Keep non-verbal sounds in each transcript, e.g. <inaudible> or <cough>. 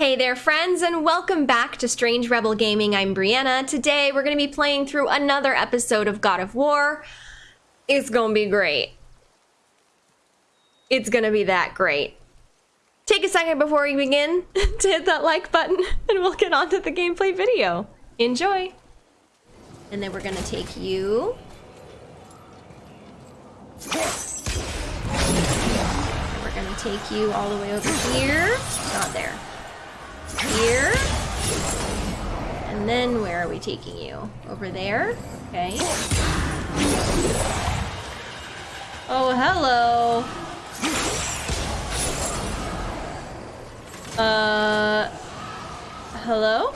Hey there, friends, and welcome back to Strange Rebel Gaming. I'm Brianna. Today, we're going to be playing through another episode of God of War. It's going to be great. It's going to be that great. Take a second before we begin <laughs> to hit that like button, and we'll get on to the gameplay video. Enjoy. And then we're going to take you. We're going to take you all the way over here. Not there here. And then where are we taking you? Over there? Okay. Oh, hello. Uh, hello?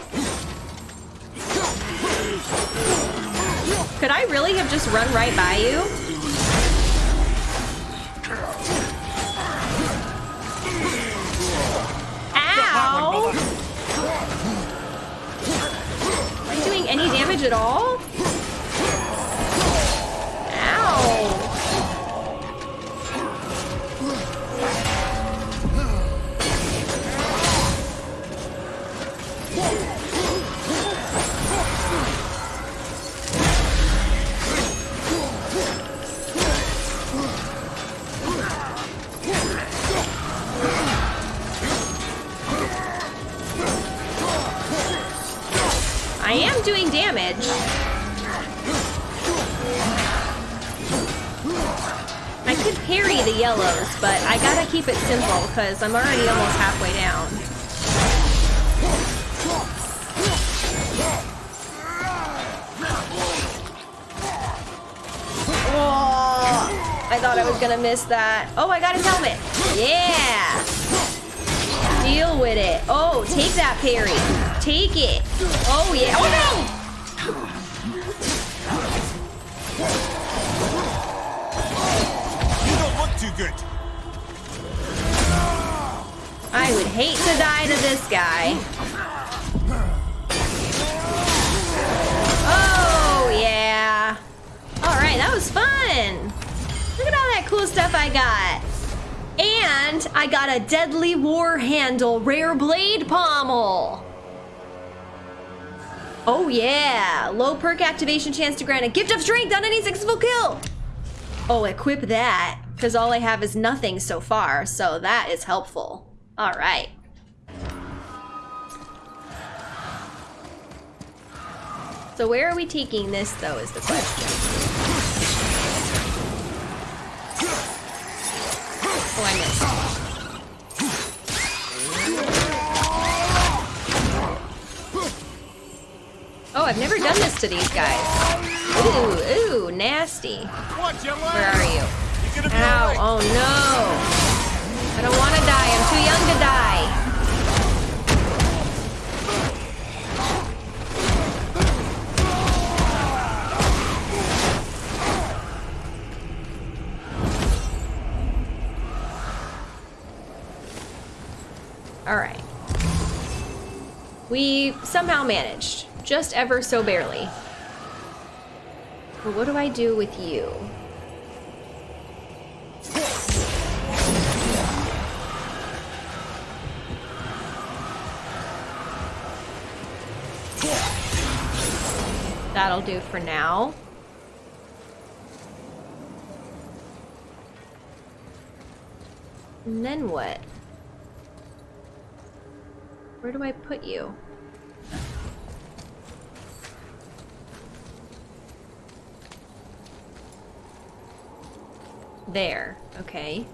Could I really have just run right by you? Ow! Am I doing any damage at all? Ow! Because I'm already almost halfway down. Oh, I thought I was gonna miss that. Oh, I got his helmet. Yeah. Deal with it. Oh, take that parry. Take it. Oh, yeah. Oh, no. You don't look too good. I would hate to die to this guy. Oh, yeah. All right, that was fun. Look at all that cool stuff I got. And I got a deadly war handle rare blade pommel. Oh yeah, low perk activation chance to grant a gift of strength on any successful kill. Oh, equip that, because all I have is nothing so far, so that is helpful. All right. So where are we taking this, though, is the question. Oh, I missed. Oh, I've never done this to these guys. Ooh, ooh, nasty. Where are you? You're gonna be Ow, oh no. I don't want to too young to die. All right. We somehow managed, just ever so barely. But what do I do with you? That'll do for now. And then what? Where do I put you? There, okay.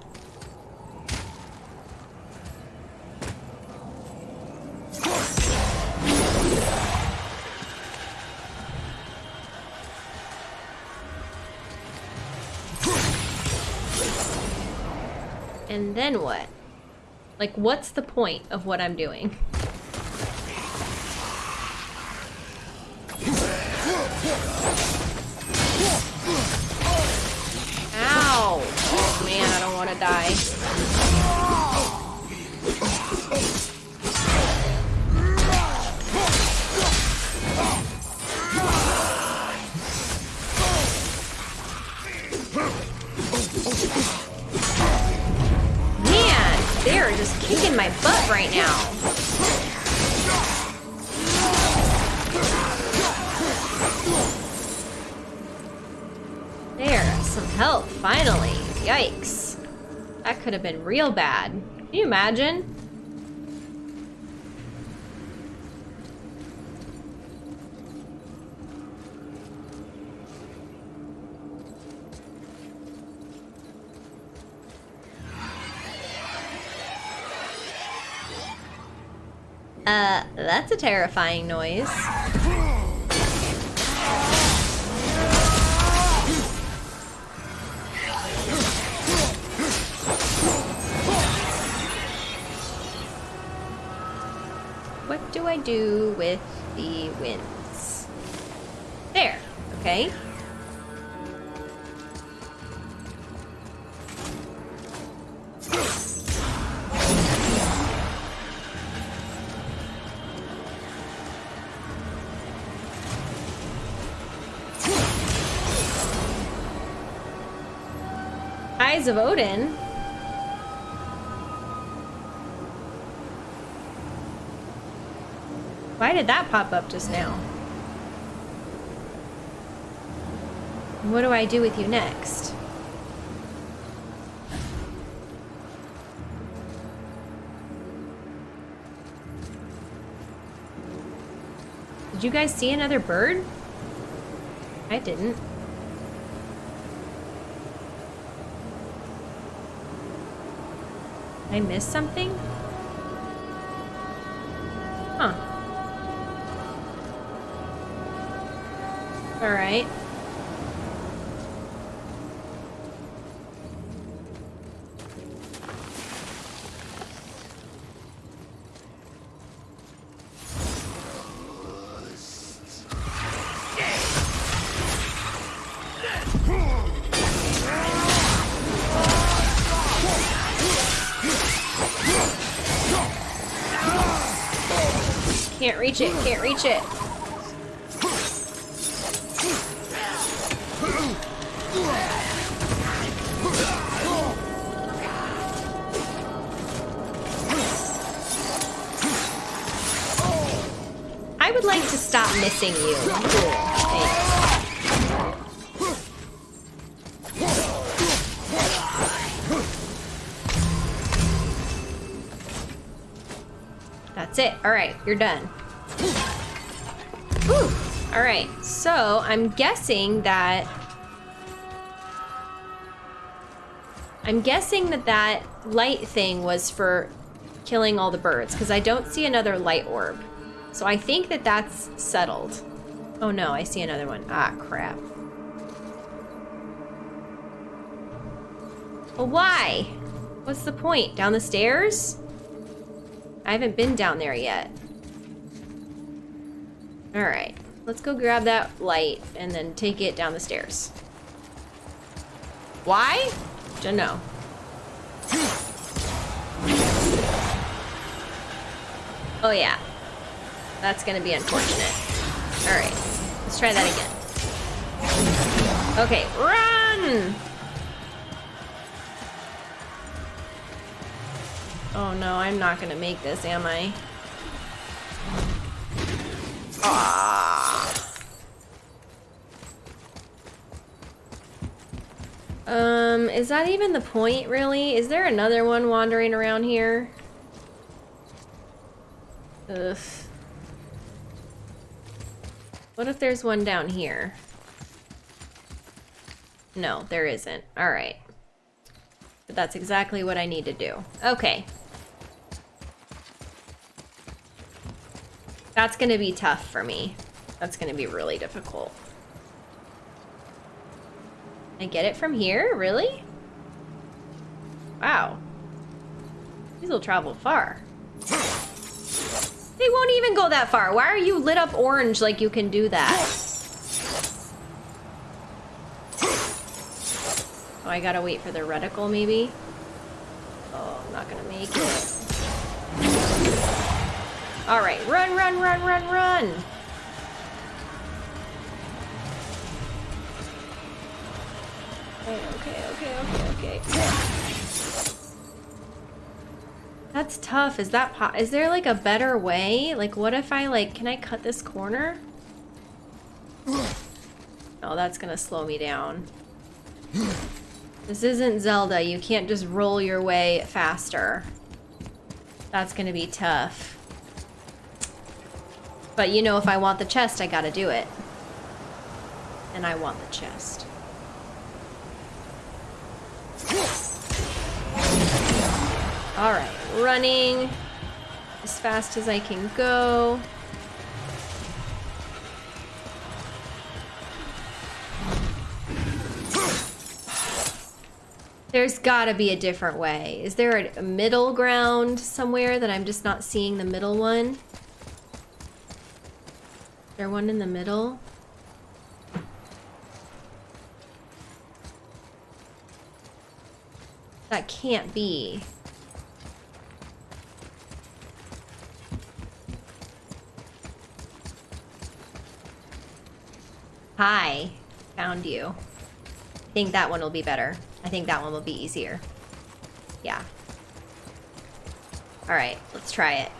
And then what? Like, what's the point of what I'm doing? They are just kicking my butt right now. There, some help, finally. Yikes. That could have been real bad. Can you imagine? Uh, that's a terrifying noise. What do I do with the winds? There, okay. Of Odin. Why did that pop up just now? What do I do with you next? Did you guys see another bird? I didn't. I missed something? Huh. Alright. Reach it, can't reach it. I would like to stop missing you. That's it. All right, you're done. All right, so I'm guessing that I'm guessing that that light thing was for killing all the birds because I don't see another light orb. So I think that that's settled. Oh no, I see another one. Ah, crap. Well, why? What's the point? Down the stairs? I haven't been down there yet. Alright, let's go grab that light and then take it down the stairs. Why? Don't know. Oh yeah. That's gonna be unfortunate. Alright, let's try that again. Okay, run! Oh no, I'm not gonna make this, am I? Ah. Um, is that even the point, really? Is there another one wandering around here? Ugh. What if there's one down here? No, there isn't. Alright. But that's exactly what I need to do. Okay. That's gonna be tough for me. That's gonna be really difficult. I get it from here? Really? Wow. These will travel far. They won't even go that far. Why are you lit up orange like you can do that? Oh, I gotta wait for the reticle, maybe? Oh, I'm not gonna make it. Alright, run, run, run, run, run! Okay, okay, okay, okay. That's tough. Is that po- is there like a better way? Like what if I like can I cut this corner? Oh, that's gonna slow me down. This isn't Zelda. You can't just roll your way faster. That's gonna be tough. But you know, if I want the chest, I gotta do it. And I want the chest. Alright, running as fast as I can go. There's gotta be a different way. Is there a, middle ground somewhere that I'm just not seeing the middle one? Is there one in the middle? That can't be. Hi, found you. I think that one will be better. I think that one will be easier. Yeah. Alright, let's try it.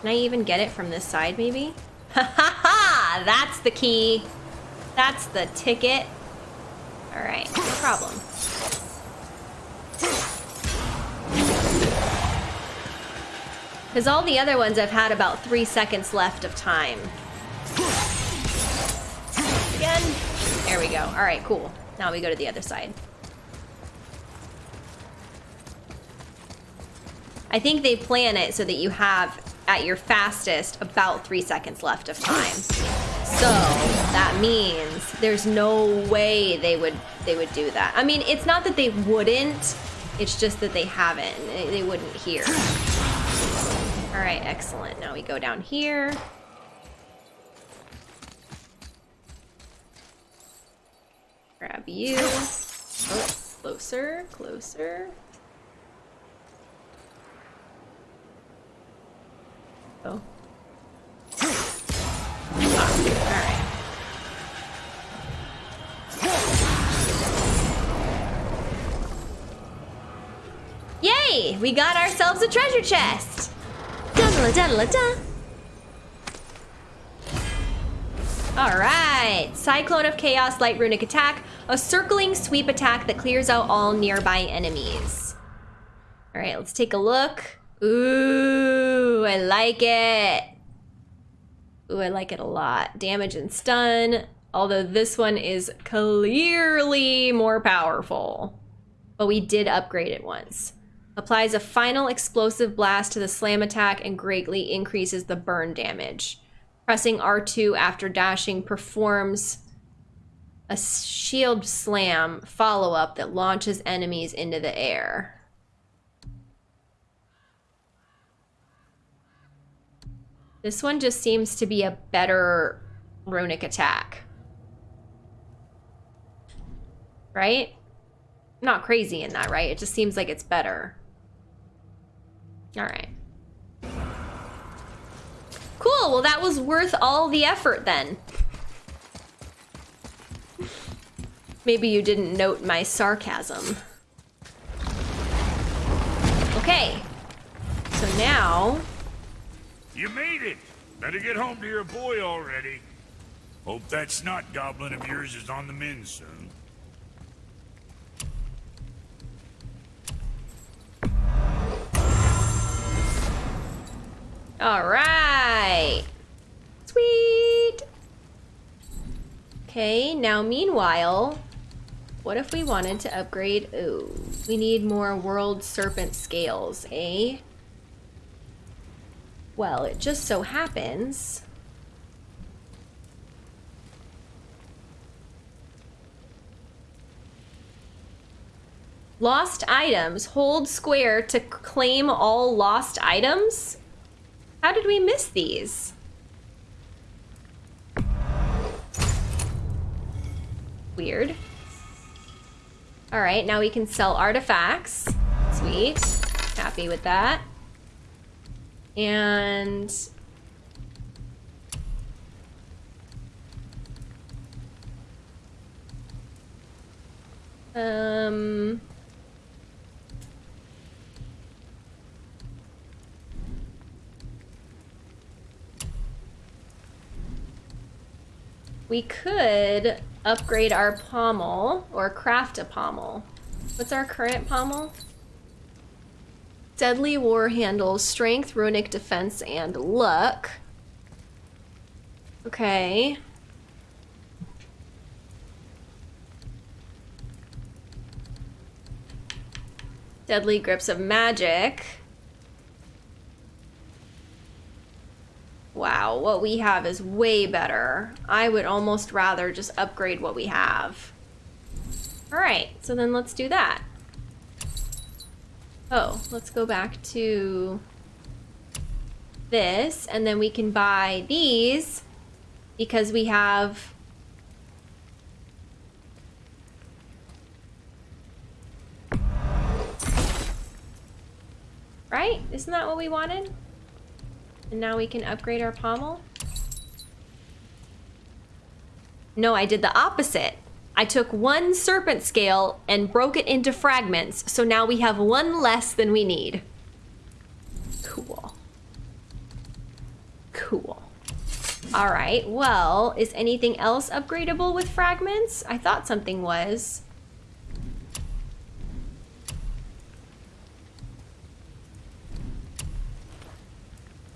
Can I even get it from this side, maybe? <laughs> Ha ha ha! That's the key. That's the ticket. Alright, no problem. Because all the other ones I've had about three seconds left of time. Again. There we go. Alright, cool. Now we go to the other side. I think they plan it so that you have, at your fastest, about three seconds left of time. So that means there's no way they would they would do that. I mean, it's not that they wouldn't. It's just that they haven't. They wouldn't here. All right, excellent. Now we go down here. Grab you. Oh, closer, closer. Oh. Yay! We got ourselves a treasure chest! Alright, Cyclone of Chaos Light Runic Attack, a circling sweep attack that clears out all nearby enemies. Alright, let's take a look. Ooh, I like it. Ooh, I like it a lot. Damage and stun, although this one is clearly more powerful. But we did upgrade it once. Applies a final explosive blast to the slam attack and greatly increases the burn damage. Pressing R2 after dashing performs a shield slam follow up that launches enemies into the air. This one just seems to be a better runic attack. Right? Not crazy in that, right? It just seems like it's better. All right. Cool, well that was worth all the effort then. Maybe you didn't note my sarcasm. Okay. So now... You made it! Better get home to your boy already. Hope that snot goblin of yours is on the mend soon. All right. Sweet. Okay, now meanwhile, what if we wanted to upgrade? Oh, we need more world serpent scales, eh? Well, it just so happens. Lost items. Hold square to claim all lost items? How did we miss these? Weird. All right, now we can sell artifacts. Sweet. Happy with that. And... Um... we could upgrade our pommel or craft a pommel. What's our current pommel? Deadly war Handle, strength, runic defense, and luck. Okay. Deadly grips of magic. Wow, what we have is way better. I would almost rather just upgrade what we have. All right, so then let's do that. Oh, let's go back to this, and then we can buy these because we have Right? Isn't that what we wanted? And now we can upgrade our pommel? No, I did the opposite. I took one serpent scale and broke it into fragments, so now we have one less than we need. Cool. Cool. All right, well, is anything else upgradable with fragments? I thought something was.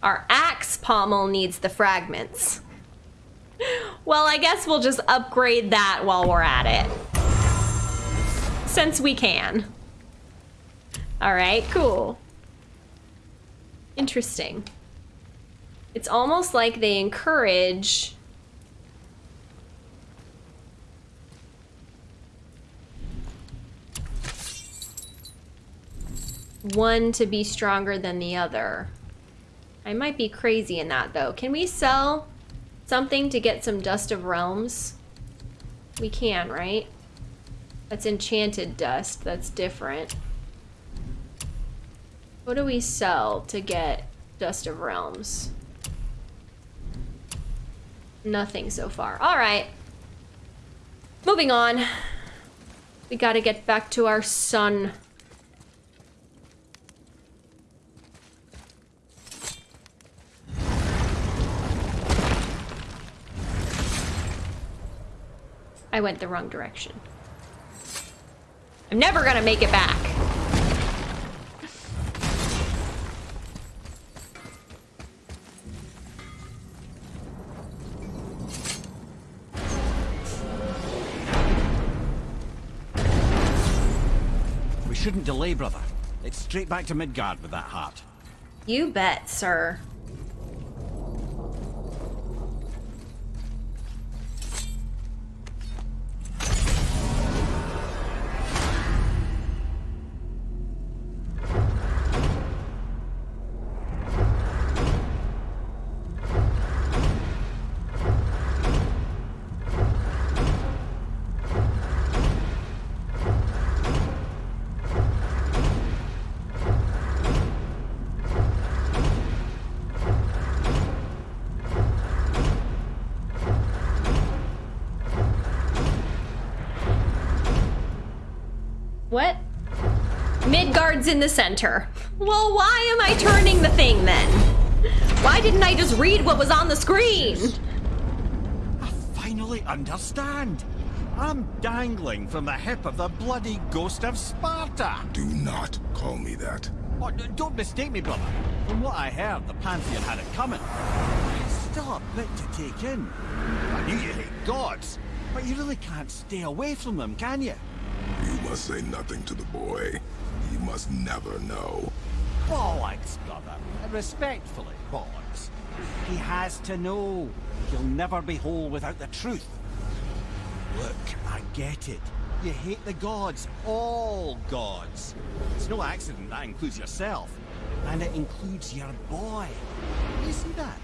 Our axe pommel needs the fragments. Well, I guess we'll just upgrade that while we're at it. Since we can. Alright, cool. Interesting. It's almost like they encourage... one to be stronger than the other. I might be crazy in that though. Can we sell something to get some Dust of Realms? We can, right? That's enchanted dust. That's different. What do we sell to get Dust of Realms? Nothing so far. All right. Moving on. We gotta get back to our son. I went the wrong direction. I'm never gonna make it back. We shouldn't delay, brother. It's straight back to Midgard with that heart. You bet, sir. Midgard's in the center. Well, why am I turning the thing then? Why didn't I just read what was on the screen? I finally understand. I'm dangling from the hip of the bloody ghost of Sparta. Do not call me that. Oh, don't mistake me, brother. From what I heard, the Pantheon had it coming. It's still a bit to take in. I knew you hate gods, but you really can't stay away from them, can you? You must say nothing to the boy. Must never know. Bollocks, brother. Respectfully, bollocks. He has to know. He'll never be whole without the truth. Look, I get it. You hate the gods. All gods. It's no accident that includes yourself. And it includes your boy. You see that?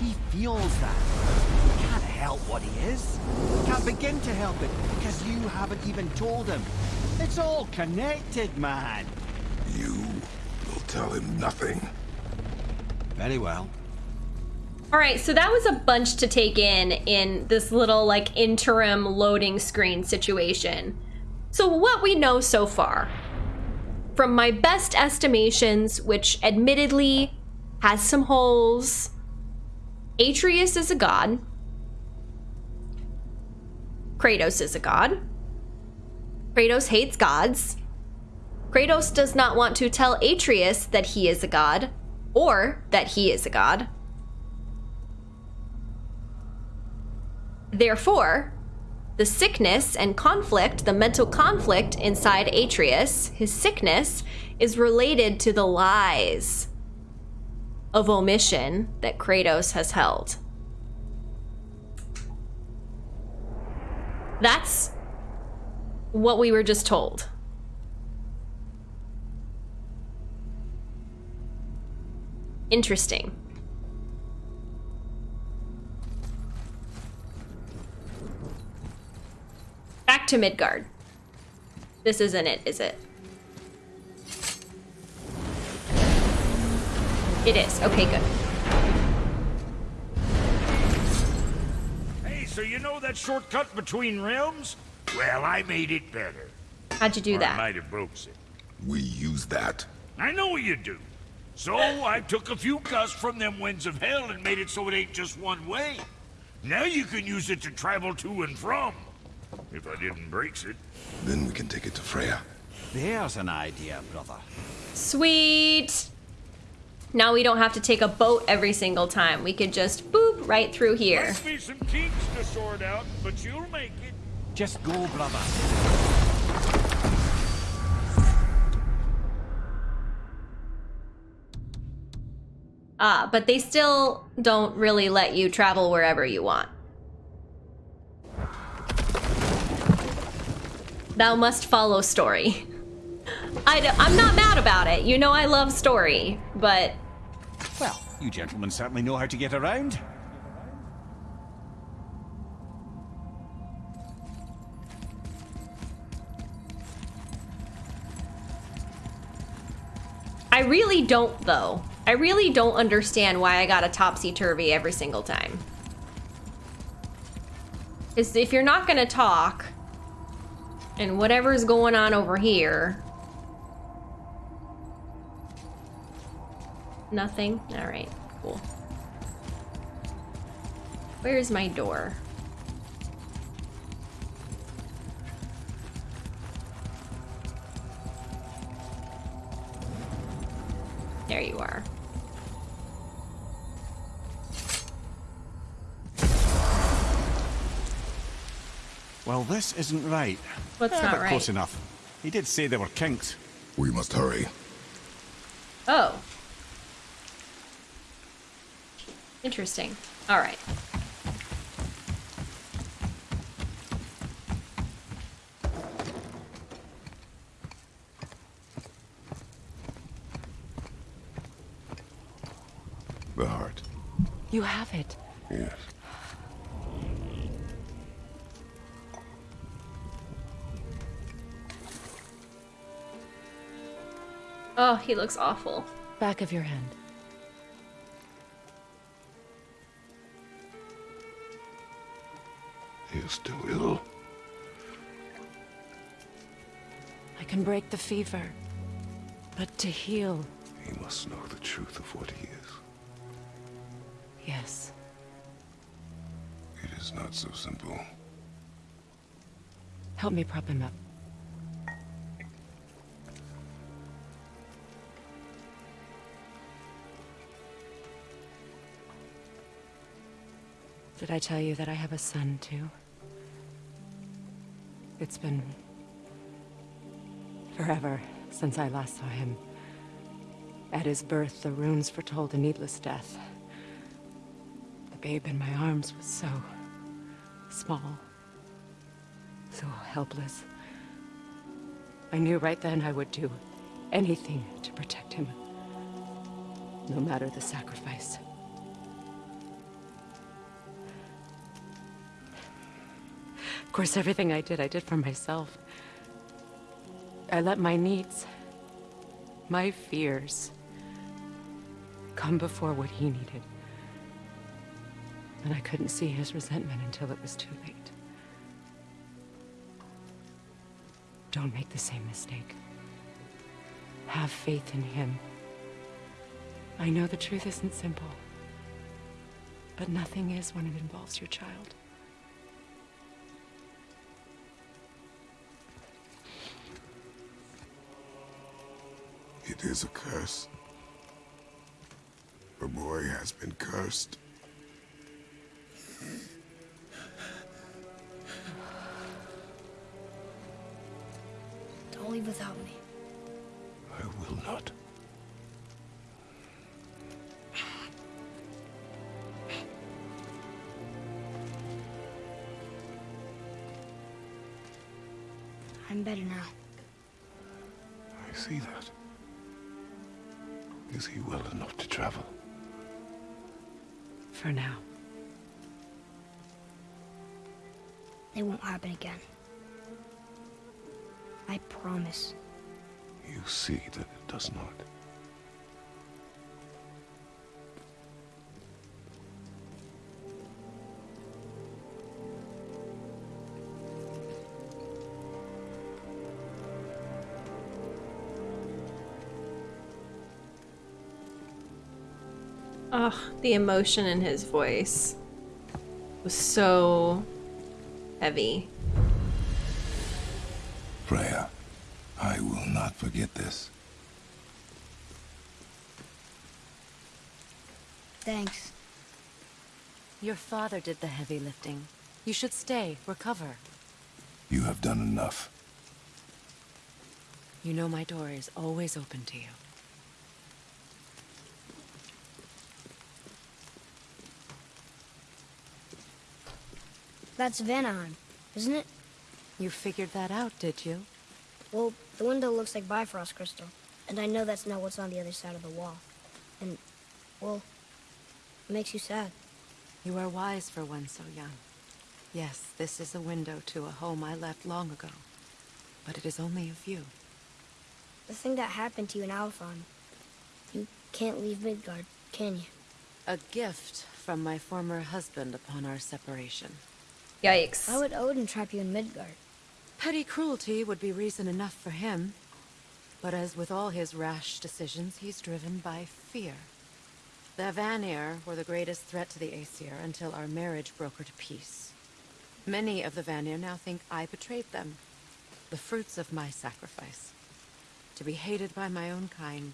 He feels that. He can't help what he is. Can't begin to help it because you haven't even told him. It's all connected, man. You will tell him nothing. Very well. All right, so that was a bunch to take in in this little like interim loading screen situation. So what we know so far, from my best estimations, which admittedly has some holes, Atreus is a god. Kratos is a god. Kratos hates gods. Kratos does not want to tell Atreus that he is a god or that he is a god. Therefore, the sickness and conflict, the mental conflict inside Atreus, his sickness, is related to the lies of omission that Kratos has held. That's what we were just told. Interesting. Back to Midgard. This isn't it, is it? It is. Okay, good. Hey, so you know that shortcut between realms? Well, I made it better. How'd you do Or I might have broke it. We use that. I know you do. So I took a few gusts from them winds of hell and made it so it ain't just one way. Now you can use it to travel to and from. If I didn't breaks it. Then we can take it to Freya. There's an idea, brother. Sweet. Now we don't have to take a boat every single time. We could just boop right through here. Must be some kinks to sort out, but you'll make it. Just go, brother. Ah, but they still don't really let you travel wherever you want. Thou must follow story. I d- I'm not mad about it. You know I love story, but Well, you gentlemen certainly know how to get around. I really don't, though. I really don't understand why I got a topsy-turvy every single time. Because if you're not gonna talk, and whatever's going on over here... Nothing? Alright, cool. Where's my door? There you are. Well, this isn't right. What's Eh, not but right? Close enough. He did say there were kinks. We must hurry. Oh. Interesting. All right. The heart. You have it. Yes. Oh, he looks awful. Back of your hand. He is still ill. I can break the fever. But to heal, He must know the truth of what he is. Yes. It is not so simple. Help me prop him up. Did I tell you that I have a son, too? It's been... forever since I last saw him. At his birth, the runes foretold a needless death. Babe in my arms was so... small. So helpless. I knew right then I would do anything to protect him. No matter the sacrifice. Of course, everything I did, I did for myself. I let my needs, my fears, come before what he needed. But I couldn't see his resentment until it was too late. Don't make the same mistake. Have faith in him. I know the truth isn't simple. But nothing is when it involves your child. It is a curse. The boy has been cursed. Don't leave without me. I will not. I'm better now. I see that. Is he well enough to travel? For now. It won't happen again. I promise. You see that it does not. Ugh, the emotion in his voice was so heavy. Freya, I will not forget this. Thanks. Your father did the heavy lifting. You should stay, recover. You have done enough. You know my door is always open to you. That's Vanaheim, isn't it? You figured that out, did you? Well, the window looks like Bifrost crystal, and I know that's not what's on the other side of the wall. And, well, it makes you sad. You are wise for one so young. Yes, this is a window to a home I left long ago. But it is only a view. The thing that happened to you in Alfheim, you can't leave Midgard, can you? A gift from my former husband upon our separation. Yikes. Why would Odin trap you in Midgard? Petty cruelty would be reason enough for him. But as with all his rash decisions, he's driven by fear. The Vanir were the greatest threat to the Aesir until our marriage broke her peace. Many of the Vanir now think I betrayed them. The fruits of my sacrifice. To be hated by my own kind.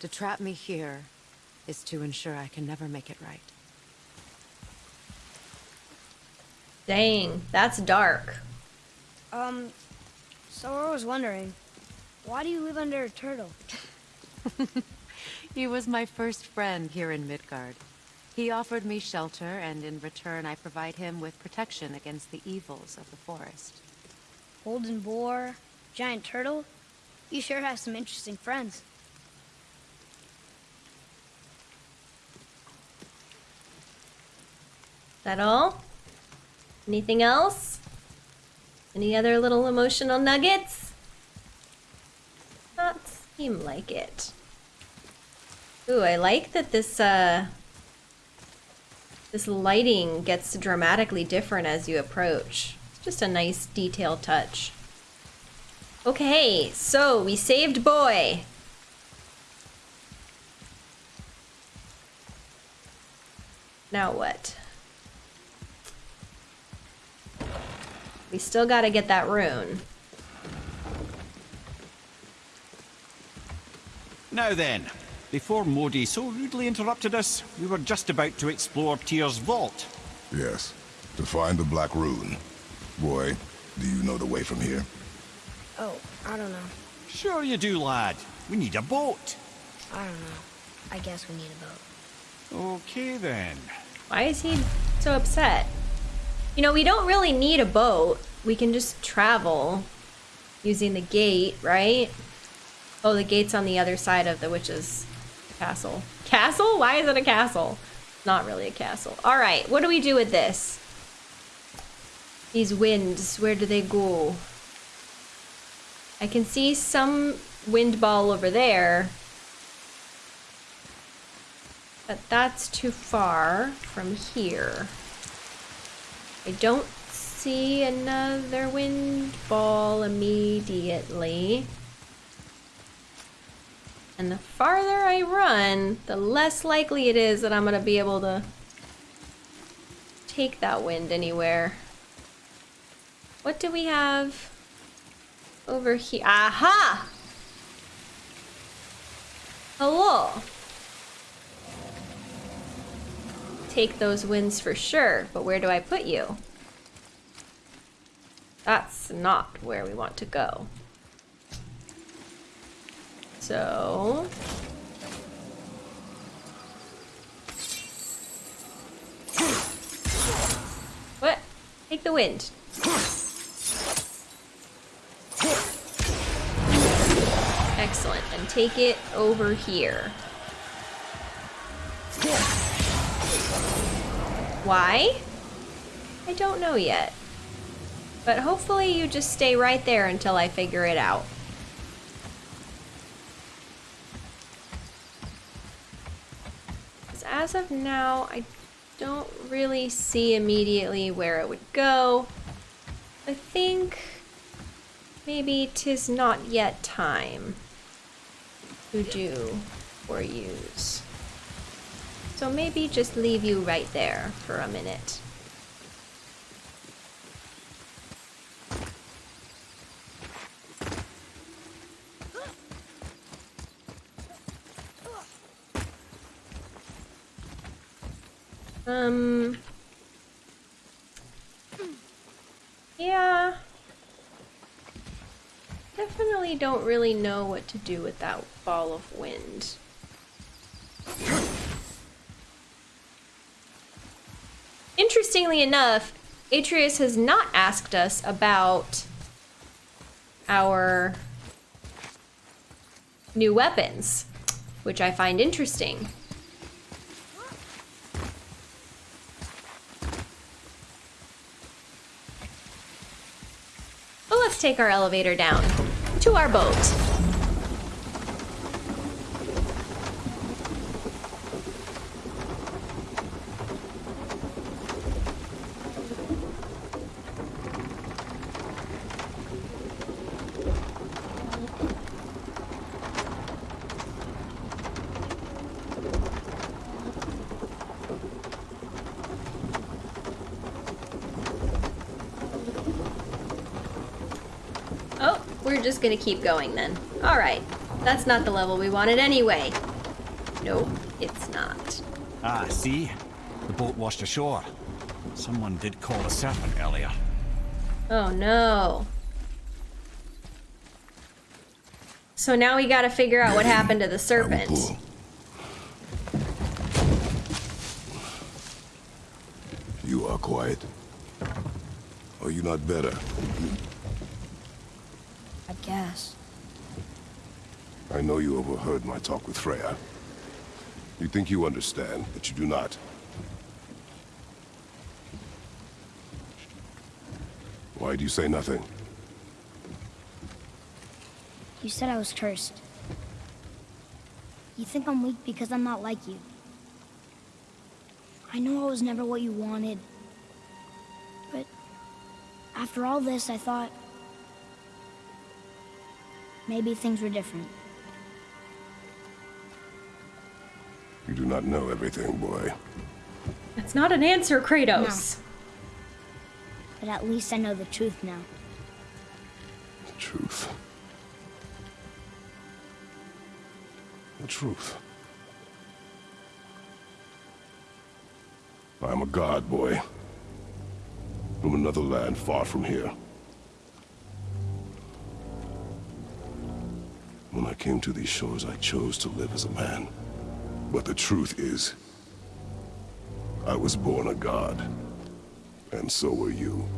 To trap me here is to ensure I can never make it right. Dang, that's dark. Um, so I was wondering, why do you live under a turtle? <laughs> He was my first friend here in Midgard. He offered me shelter, and in return I provide him with protection against the evils of the forest. Golden boar, giant turtle? You sure have some interesting friends. That all? Anything else? Any other little emotional nuggets? Not seem like it. Ooh, I like that this uh this lighting gets dramatically different as you approach. It's just a nice detail touch. Okay, so we saved boy. Now what? We still gotta get that rune. Now then, before Modi so rudely interrupted us, we were just about to explore Tyr's vault. Yes, to find the Black Rune. Boy, do you know the way from here? Oh, I don't know. Sure you do, lad. We need a boat. I don't know. I guess we need a boat. Okay then. Why is he so upset? You know, we don't really need a boat. We can just travel using the gate, right? Oh, the gate's on the other side of the witch's castle. Castle? Why is it a castle? Not really a castle. All right, what do we do with this? These winds, where do they go? I can see some wind ball over there. But that's too far from here. I don't see another wind ball immediately. And the farther I run, the less likely it is that I'm gonna be able to take that wind anywhere. What do we have over here? Aha! Hello. Take those wins for sure, but where do I put you? That's not where we want to go. So... What? Take the wind. Excellent. And take it over here. Why? I don't know yet. But hopefully you just stay right there until I figure it out. as of now, I don't really see immediately where it would go. I think maybe tis not yet time to do or use. So maybe just leave you right there for a minute. Um. Yeah. Definitely don't really know what to do with that ball of wind. Interestingly enough, Atreus has not asked us about our new weapons, which I find interesting. But let's take our elevator down to our boat. Just gonna keep going then. Alright. That's not the level we wanted anyway. Nope, it's not. Ah, see? The boat washed ashore. Someone did call a serpent earlier. Oh no. So now we gotta figure out what happened to the serpent. You are quiet. Are you not better? guess. I know you overheard my talk with Freya. You think you understand, but you do not. Why do you say nothing? You said I was cursed. You think I'm weak because I'm not like you. I know I was never what you wanted. But after all this, I thought Maybe things were different. Do not know everything, boy. That's not an answer, Kratos. No. But at least I know the truth now. The truth. The truth. I am a god, boy. From another land far from here. When I came to these shores, I chose to live as a man. But the truth is, I was born a god. And so were you.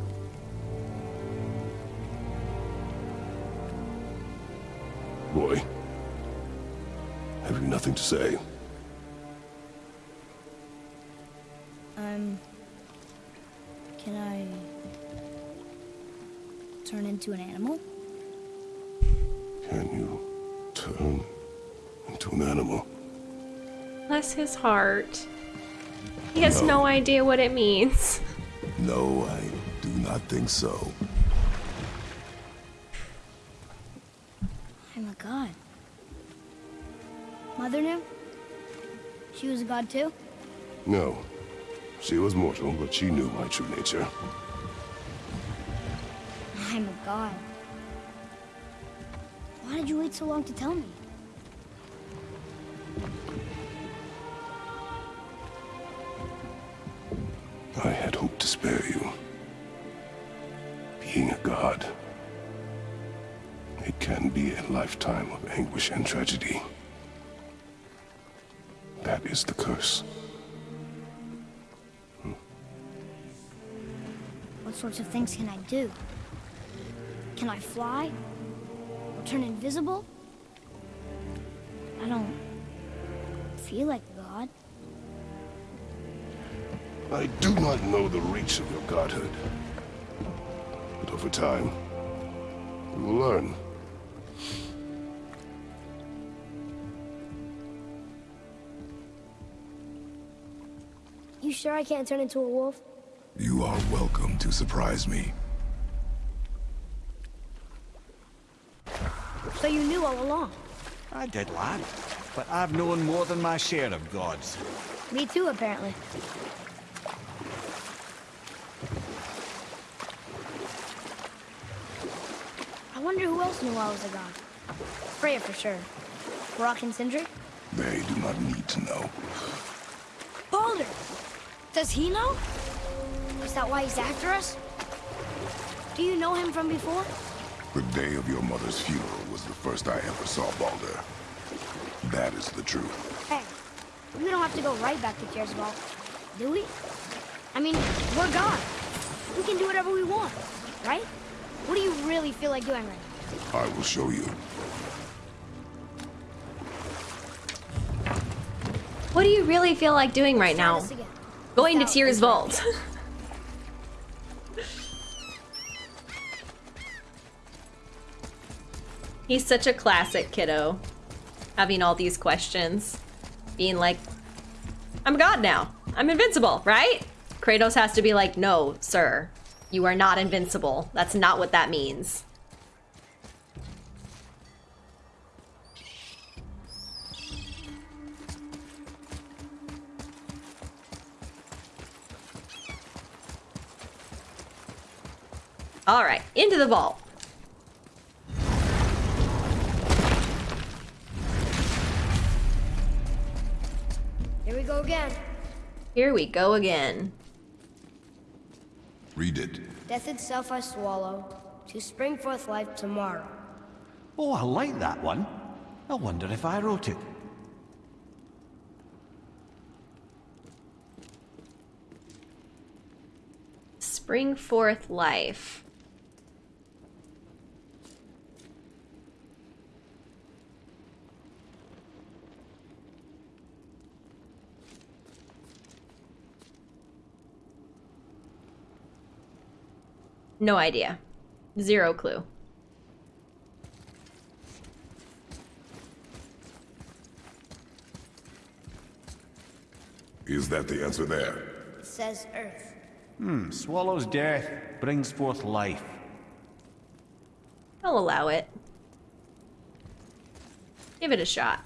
Boy, have you nothing to say? Um... Can I... turn into an animal? Can you? turn into an animal. Bless his heart. He has no. no idea what it means. No, I do not think so. I'm a god. Mother knew? She was a god too? No. She was mortal, but she knew my true nature. I'm a god. Why did you wait so long to tell me? Lifetime of anguish and tragedy. That is the curse. Hmm? What sorts of things can I do? Can I fly? Or turn invisible? I don't feel like god. I do not know the reach of your godhood. But over time, you will learn. You sure I can't turn into a wolf? You are welcome to surprise me. So you knew all along. I did, lad. But I've known more than my share of gods. Me too, apparently. I wonder who else knew I was a god. Freya for sure. Brok and Sindri? They do not need to know. Baldur! Does he know? Is that why he's after us? Do you know him from before? The day of your mother's funeral was the first I ever saw Baldur. That is the truth. Hey, we don't have to go right back to Tyr's vault, do we? I mean, we're God. We can do whatever we want, right? What do you really feel like doing right now? I will show you. What do you really feel like doing right Try now? Going to Tyr's vault. <laughs> He's such a classic kiddo. Having all these questions. Being like, I'm God now. I'm invincible, right? Kratos has to be like, no, sir. You are not invincible. That's not what that means. All right, into the vault. Here we go again. Here we go again. Read it. Death itself I swallow, to spring forth life tomorrow. Oh, I like that one. I wonder if I wrote it. Spring forth life. No idea. Zero clue. Is that the answer there? It says Earth. Hmm, swallows death, brings forth life. I'll allow it. Give it a shot.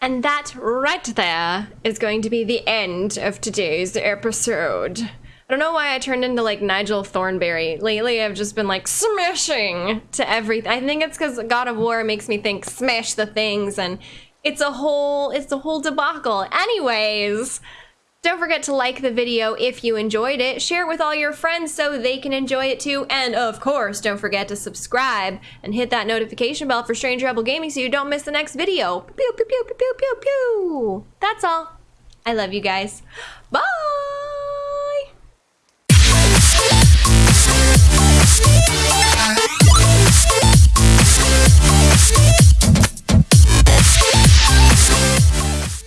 And that right there is going to be the end of today's episode. I don't know why I turned into like Nigel Thornberry. Lately, I've just been like smashing to everything. I think it's because God of War makes me think smash the things, and it's a whole it's a whole debacle. Anyways, don't forget to like the video if you enjoyed it. Share it with all your friends so they can enjoy it too. And of course, don't forget to subscribe and hit that notification bell for Strange Rebel Gaming so you don't miss the next video. Pew pew pew pew pew pew pew. That's all. I love you guys. Bye.